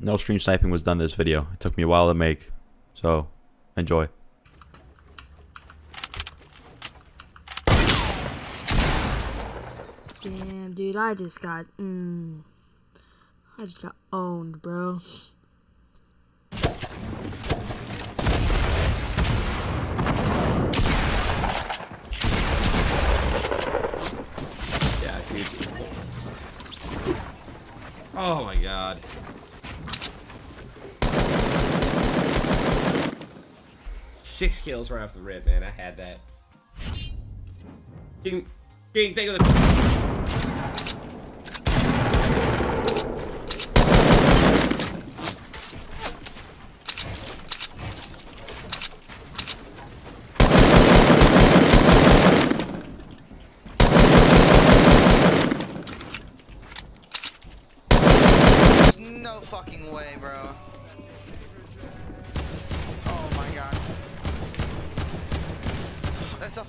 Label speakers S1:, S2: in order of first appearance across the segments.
S1: No stream sniping was done this video. It took me a while to make. So, enjoy.
S2: Damn, dude, I just got, mm, I just got owned, bro.
S3: Yeah, dude. Oh my god. Six kills right off the rip, man. I had that. King, King, think of the.
S4: No fucking way, bro.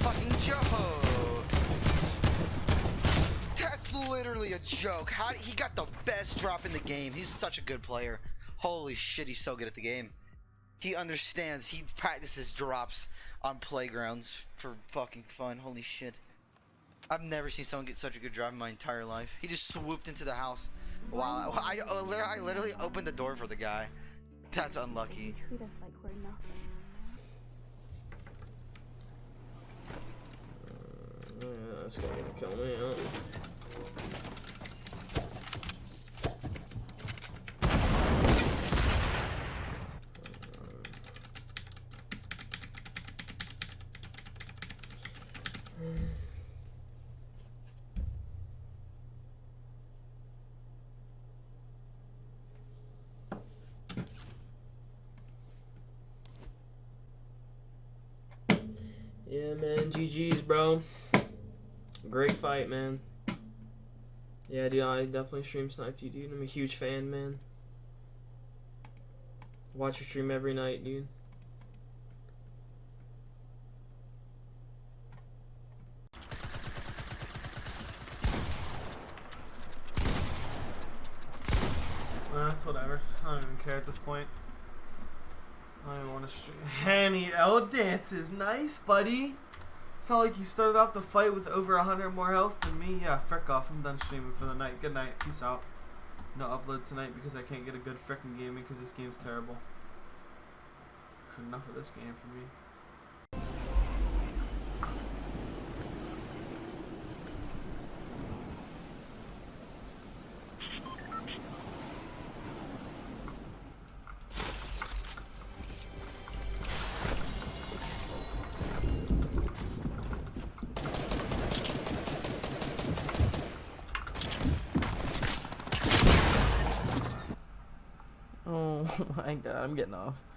S4: Fucking joke. That's literally a joke. How he got the best drop in the game. He's such a good player. Holy shit, he's so good at the game. He understands. He practices drops on playgrounds for fucking fun. Holy shit. I've never seen someone get such a good drop in my entire life. He just swooped into the house. Wow, I, I, I literally opened the door for the guy. That's unlucky.
S5: like we're nothing.
S3: Yeah, that's gonna kill me. Huh? Yeah, man. GG's, bro. Great fight, man. Yeah, dude, I definitely stream sniped you, dude. I'm a huge fan, man. Watch your stream every night, dude.
S6: It's whatever. I don't even care at this point. I don't want to stream. Hanny L dances. Nice, buddy. It's not like you started off the fight with over 100 more health than me. Yeah, frick off. I'm done streaming for the night. Good night. Peace out. No upload tonight because I can't get a good frickin' gaming because this game's terrible. Enough of this game for me.
S7: Oh my god, I'm getting off.